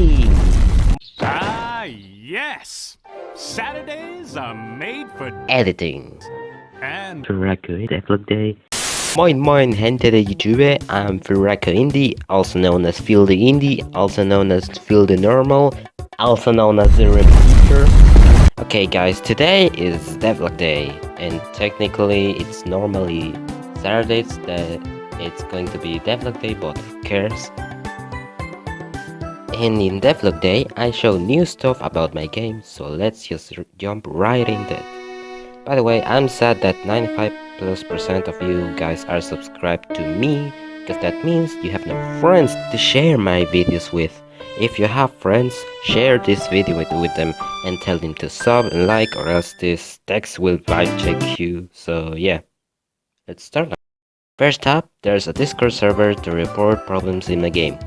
time! Ah, yes! Saturdays are made for Editing. and Furaku Devlog Day. Moin moin gente de YouTube, I'm Furaku Indie, also known as Phil the Indie, also known as Phil the Normal, also known as the Repeater. Okay guys, today is Devlog Day, and technically it's normally Saturdays that it's going to be Devlog Day, but who cares? And in Devlog Day, I show new stuff about my game, so let's just jump right into it. By the way, I'm sad that 95 plus percent of you guys are subscribed to me, because that means you have no friends to share my videos with. If you have friends, share this video with, with them and tell them to sub and like or else this text will vibe check you. So yeah, let's start. First up, there's a Discord server to report problems in the game.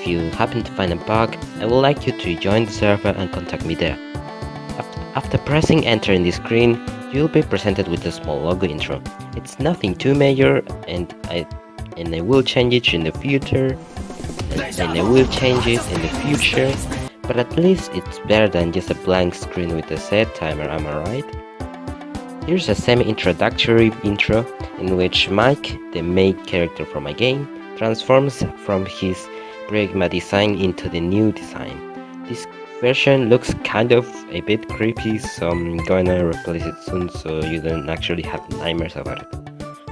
If you happen to find a bug, I would like you to join the server and contact me there. After pressing enter in the screen, you'll be presented with a small logo intro. It's nothing too major and I and I will change it in the future and, and I will change it in the future but at least it's better than just a blank screen with a set timer, am I right? Here's a semi-introductory intro in which Mike, the main character from my game, transforms from his Pragma design into the new design. This version looks kind of a bit creepy, so I'm gonna replace it soon so you don't actually have nightmares about it.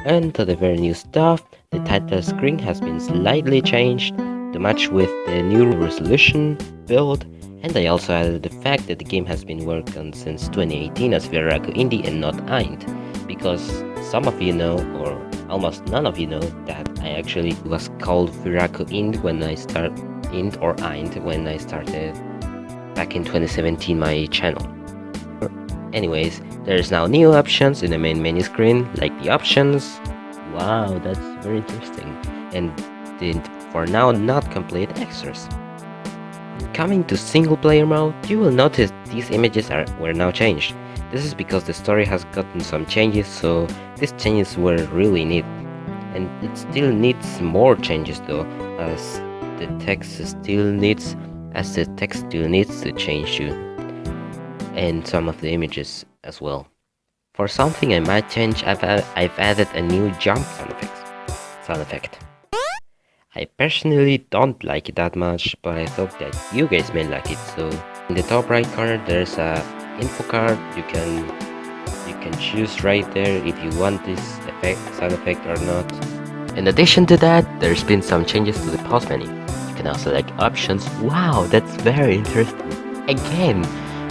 And to the very new stuff, the title screen has been slightly changed to match with the new resolution, build, and I also added the fact that the game has been worked on since 2018 as Virago Indie and not Eind, because some of you know, or almost none of you know, that I actually was called Virago Ind when I start Ind or Eind when I started back in 2017 my channel. Anyways, there's now new options in the main menu screen, like the options. Wow, that's very interesting. And the for now not complete extras. Coming to single player mode, you will notice these images are were now changed. This is because the story has gotten some changes, so these changes were really neat. And it still needs more changes though, as the text still needs as the text still needs to change too. And some of the images as well. For something I might change, I've, I've added a new jump sound effect. Sound effect. I personally don't like it that much, but I thought that you guys may like it. So in the top right corner, there's a info card. You can you can choose right there if you want this effect, sound effect or not. In addition to that, there's been some changes to the pause menu. You can now select options. Wow, that's very interesting. Again,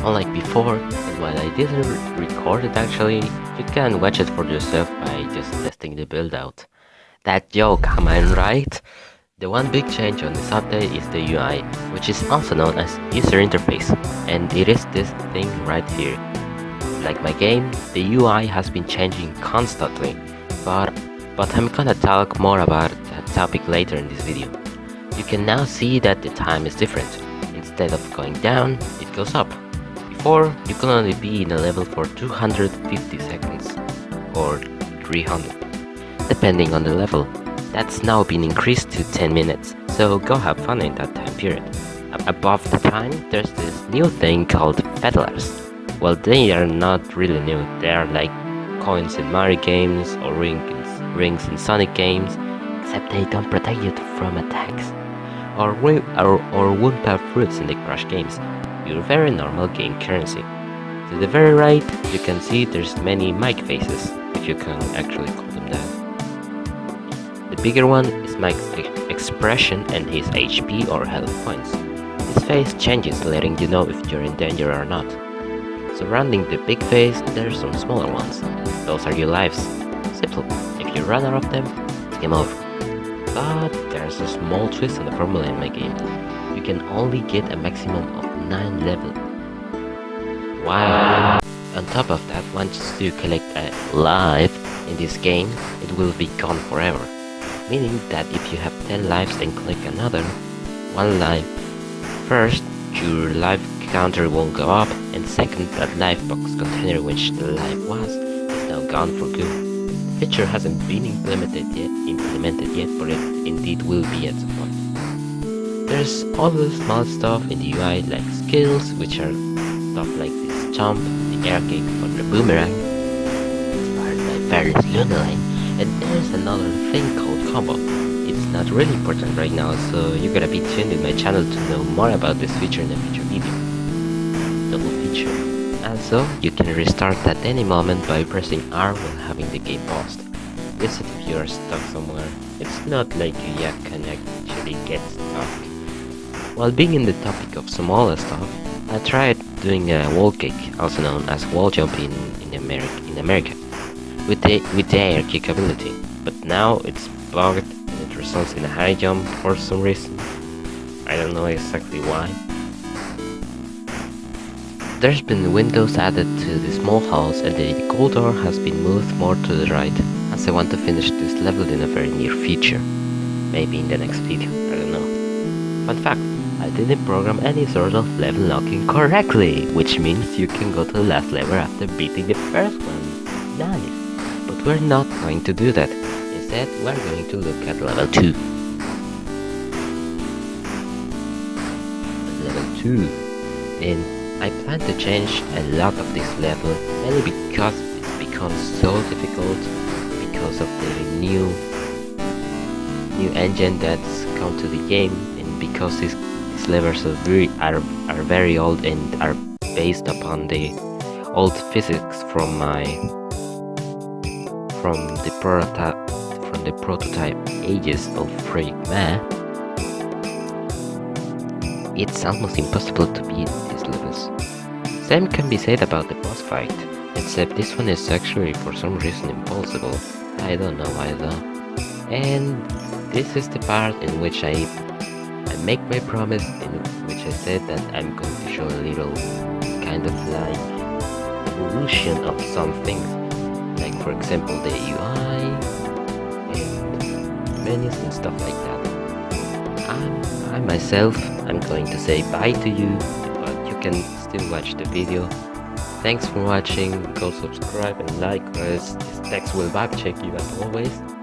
unlike before, and while I didn't re- record it actually, you can watch it for yourself by just testing the build out. That joke, am I right? The one big change on this update is the UI, which is also known as user interface, and it is this thing right here. Like my game, the UI has been changing constantly, but, but I'm gonna talk more about that topic later in this video. You can now see that the time is different. Instead of going down, it goes up. Before, you could only be in a level for 250 seconds, or 300 depending on the level. That's now been increased to 10 minutes, so go have fun in that time period. Above the time, there's this new thing called feathers. Well, they are not really new, they are like coins in Mario games or rings, rings in Sonic games, except they don't protect you from attacks. Or, or, or Wumpa fruits in the Crash games, your very normal game currency. To the very right, you can see there's many Mike faces, if you can actually call them that. The bigger one is Mike's expression and his HP or health points. His face changes letting you know if you're in danger or not. Surrounding the big face, there's some smaller ones. Those are your lives. Simple. If you run out of them, it's game over. But there's a small twist in the formula in my game. You can only get a maximum of 9 level. Wow. On top of that, once you collect a life in this game, it will be gone forever. Meaning that if you have 10 lives and click another, one life, first, your life counter won't go up, and second, that life box container which the life was is now gone for good. The feature hasn't been implemented yet, implemented yet, but it indeed will be at some point. There's all the small stuff in the UI like skills, which are stuff like this jump, the air kick, or the boomerang, inspired by various Lunaline, and there's another thing called combo. It's not really important right now, so you gotta be tuned in my channel to know more about this feature in a future video. Feature. Also, you can restart at any moment by pressing R while having the game paused. This if you are stuck somewhere. It's not like you Yak Connect actually get stuck. While being in the topic of smaller stuff, I tried doing a wall kick, also known as wall jump in, in, America, in America, with the, with the air kick ability, but now it's bugged and it results in a high jump for some reason. I don't know exactly why. There's been windows added to the small house and the gold door has been moved more to the right, as I want to finish this level in a very near future. Maybe in the next video, I don't know. Fun fact, I didn't program any sort of level locking correctly, which means you can go to the last level after beating the first one. Nice. But we're not going to do that. Instead, we're going to look at level 2. Level 2. And I plan to change a lot of this level, mainly because it's become so difficult because of the new new engine that's come to the game and because these, these levels are very, are, are very old and are based upon the old physics from my from the prototype from the prototype ages of Freak Man. It's almost impossible to beat levels. Same can be said about the boss fight, except this one is actually for some reason impossible. I don't know though. And this is the part in which I I make my promise in which I said that I'm going to show a little kind of like evolution of some things. Like for example the UI and menus and stuff like that. I'm, I myself, I'm going to say bye to you can still watch the video. Thanks for watching, go subscribe and like, cause this text will vibe check you as always.